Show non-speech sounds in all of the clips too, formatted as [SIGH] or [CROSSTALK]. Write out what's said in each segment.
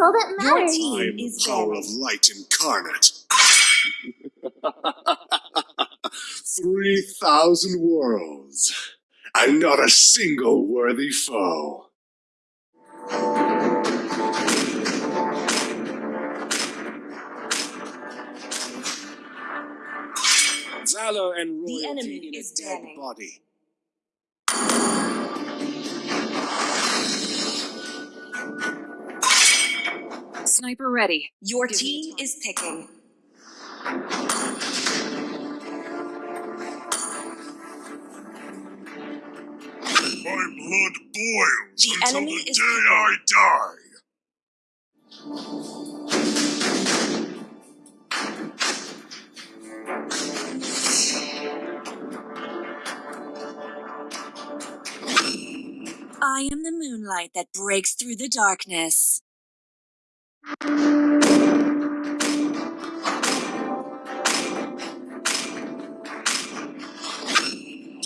all that Your matters. team I'm is power of light incarnate. [LAUGHS] Three thousand worlds, and not a single worthy foe. Valor and Royalty The enemy in a is dead banning. body. Sniper ready. Your Give team is picking. My blood boils The until enemy the is day picking. I die. I am the moonlight that breaks through the darkness. Do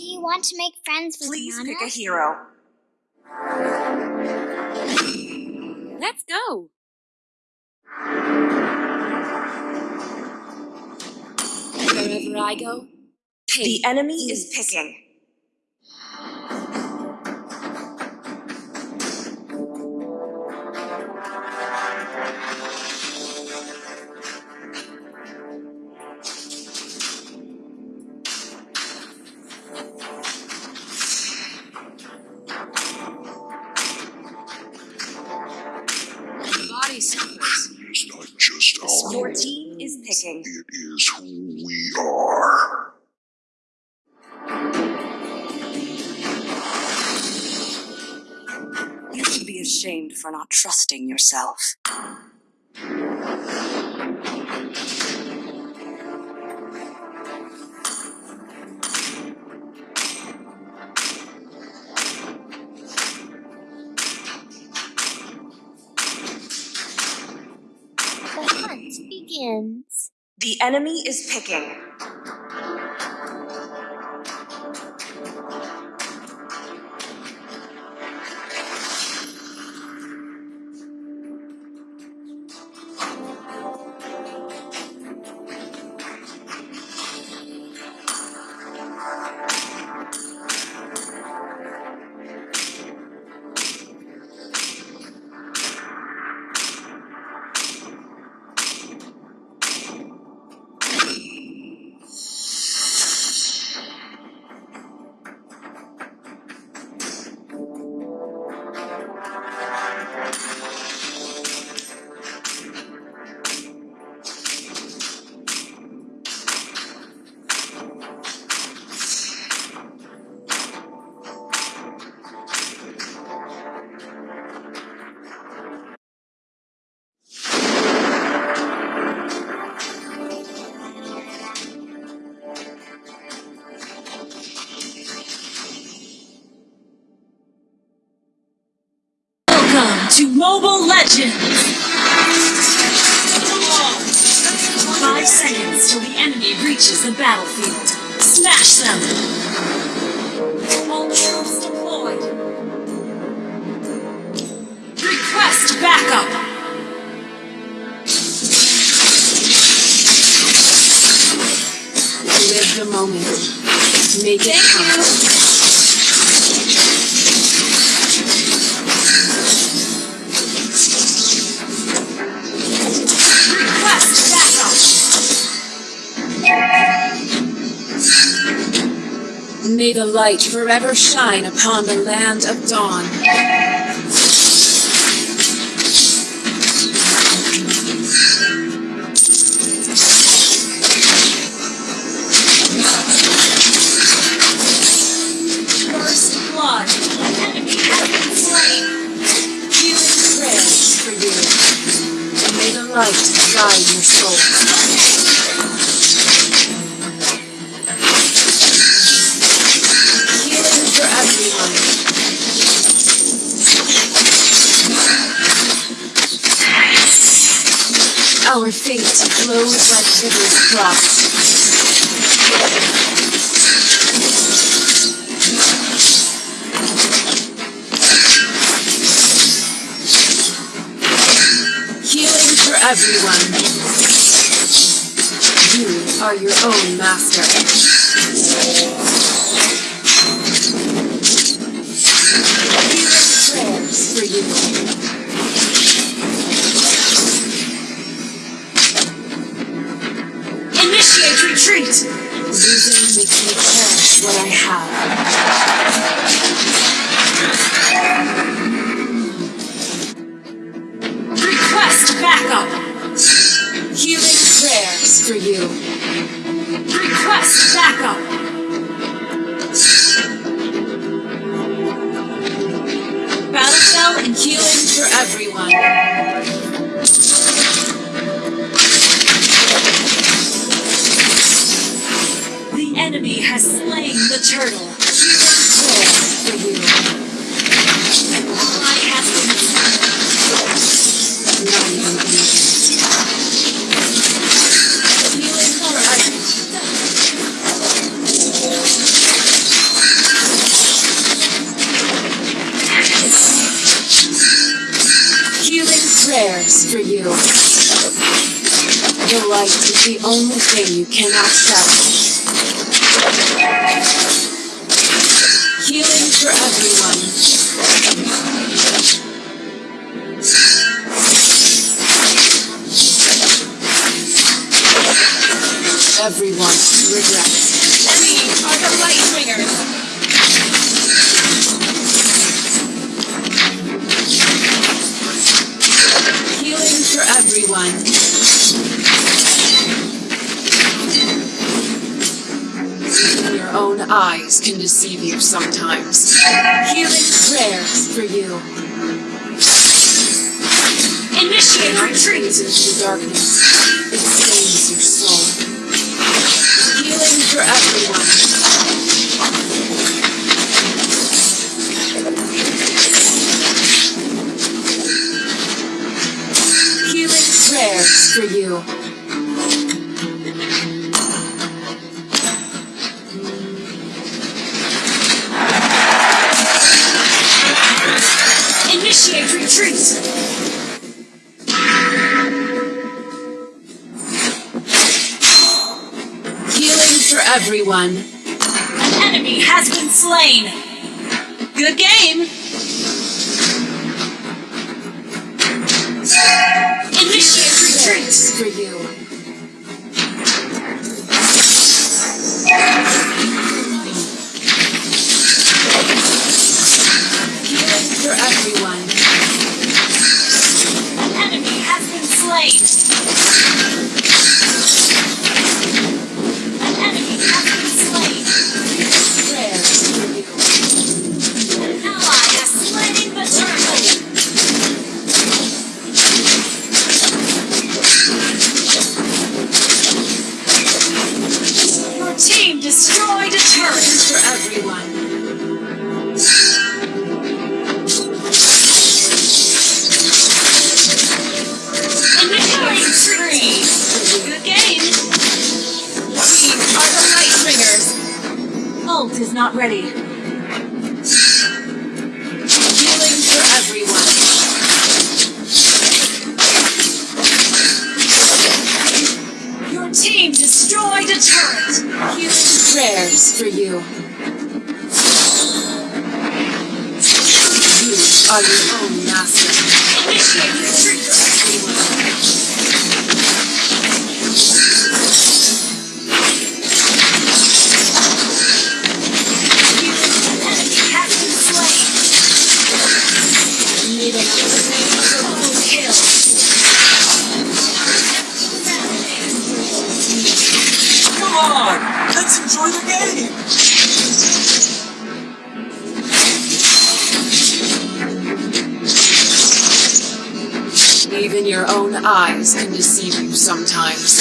you want to make friends with Please Nana? pick a hero. Let's go. Wherever I go, pay. The enemy is picking. Yourself. The hunt begins. The enemy is picking. Mobile Legends! Five seconds till the enemy reaches the battlefield. Smash them! All troops deployed. Request backup! Live the moment. Make it count. May the light forever shine upon the land of dawn. Light guide your soul. Our fate flows like rivers crossed. everyone. You are your own master. Healing Prayers for you. Retreat! Losing makes me cherish what I have. Request backup! Healing prayers for you. Request backup! Battle cell and healing for everyone. Turtle. Prayers for you. Healing prayers for you. The light is the only thing you cannot shadow. For everyone. Everyone regrets. We are the Lightbringers! Healing for everyone. Your own eyes can deceive you sometimes. Healing prayers for you. Initiate retreat! Into darkness. It stains your soul. Healing for everyone. Healing prayers for you. Everyone. An enemy has been slain! Good game! Initiate retreat! For you. Not ready. Eyes can deceive you sometimes.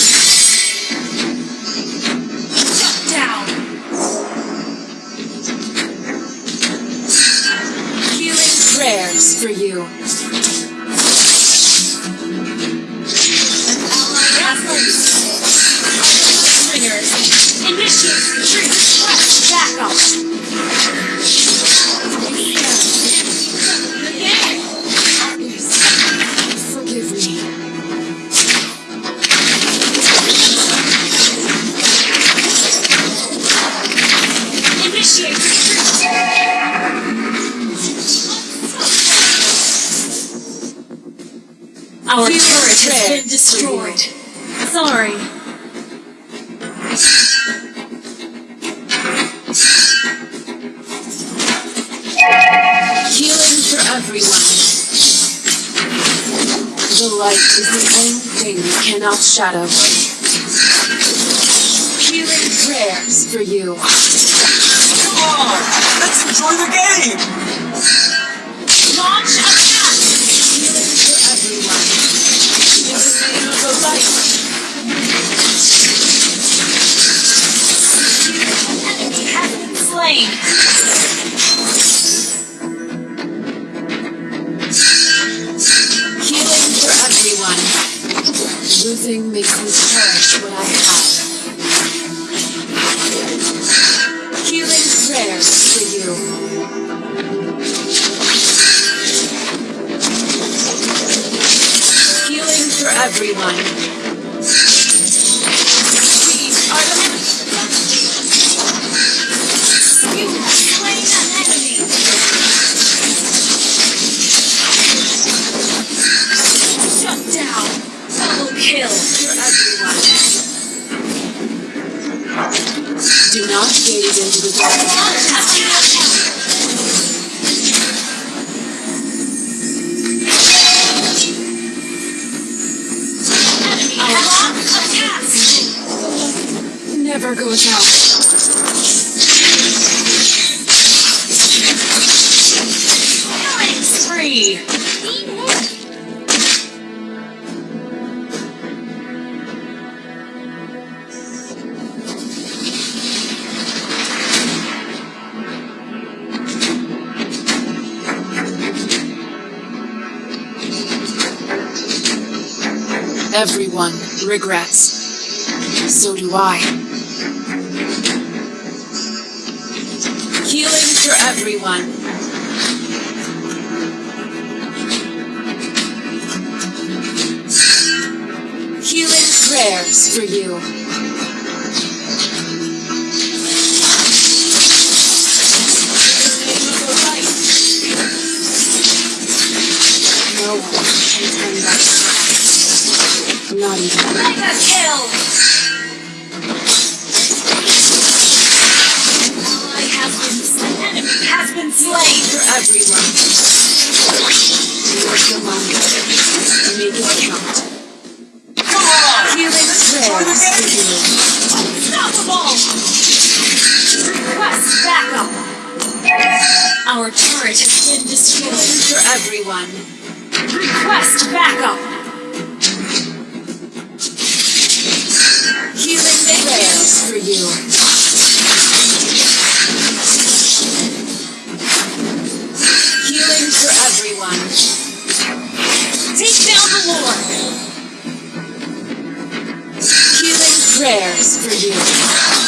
Shadow. Healing prayers for you. Come on! Let's enjoy the game! Launch attack. Healing for everyone. In the name of the light. Enemy has been slain. Losing makes me cherish what I have. Healing prayers for you. Healing for everyone. Everyone regrets. So do I. Healing for everyone. Healing prayers for you. No one can turn back. Not even Mega kill. I have been an enemy has been slain. for everyone. The moment. Make it count. Come. Healing prayers for you. Unstoppable. Request backup. Our turret has been destroyed. For everyone. Request backup. Healing prayers for you. Healing for everyone. Take down the Lord. Healing prayers for you.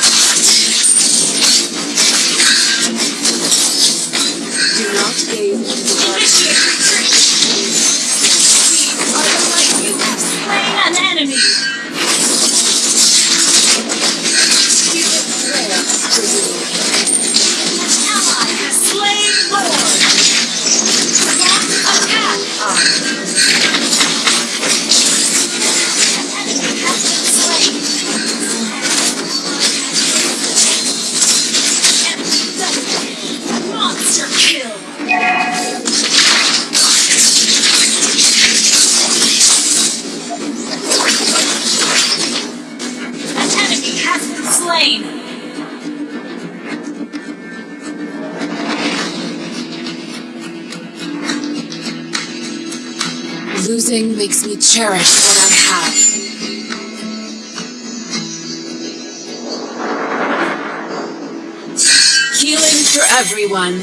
Cherish what I have. Healing for everyone.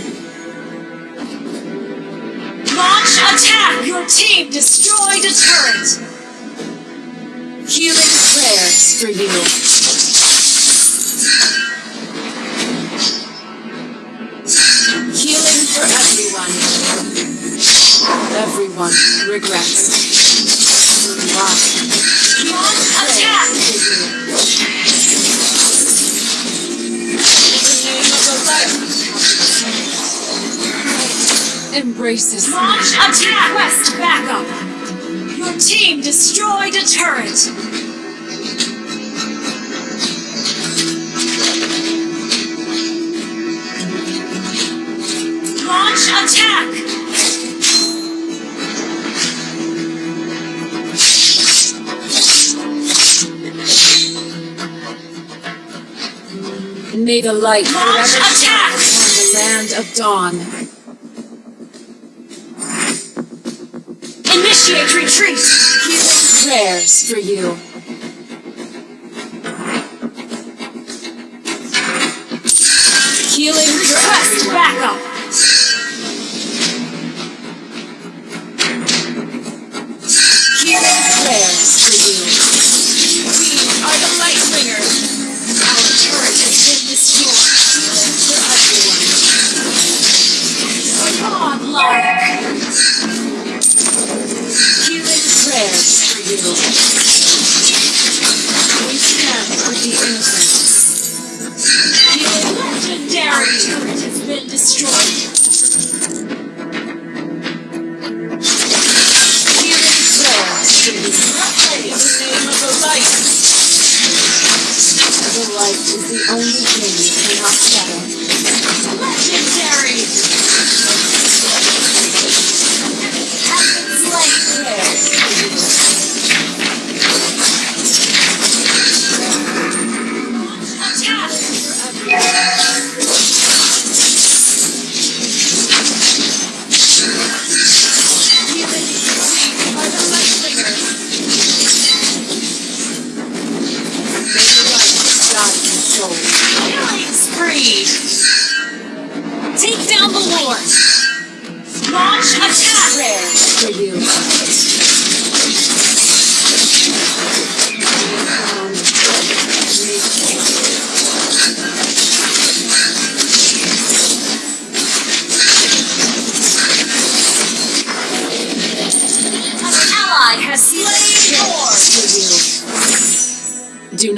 Launch attack! Your team destroyed a turret! Healing prayers for you. Healing for everyone. Everyone regrets. Embraces. Launch attack! Request backup! Your team destroyed a turret! Launch attack! May the light Launch attack! on the land of dawn. Initiate retreat! Healing prayers for you. Prayers for you. We stand with the innocent. Healing Legendary! turret has been destroyed.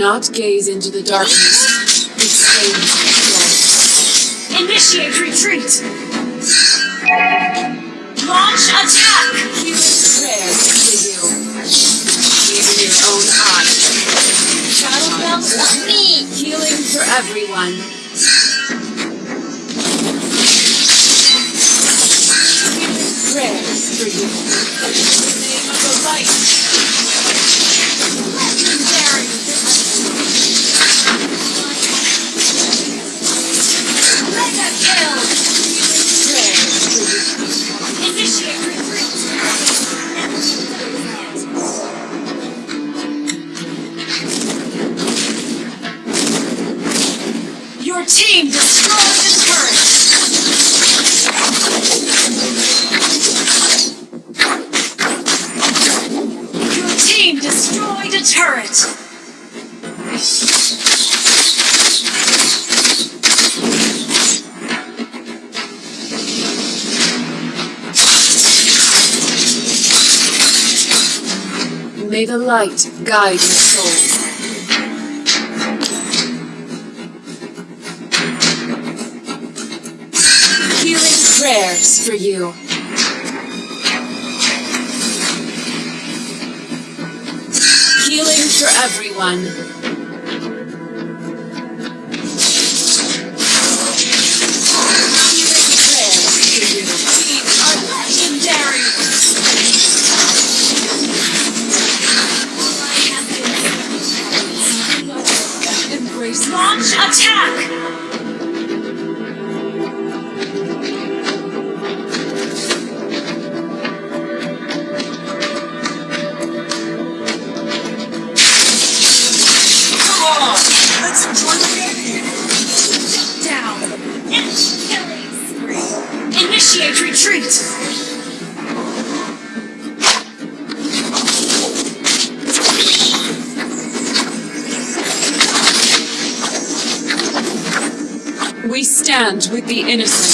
Not gaze into the darkness. It stains your. Initiate retreat! Launch attack! Healing prayers for you. Even your own eyes. Shadow bells Let me. Healing for everyone. Prayers for you. In the name of the light. Your team destroyed the turret! May the light guide your soul. Healing prayers for you. Healing for everyone. We stand with the innocent.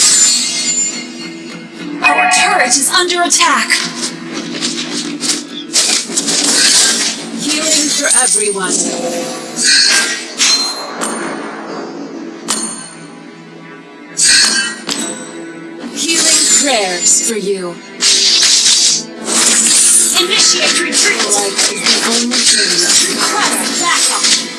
Our turret is under attack! Healing for everyone. Healing prayers for you. Initiate retreat. Light is the only thing that Request backup.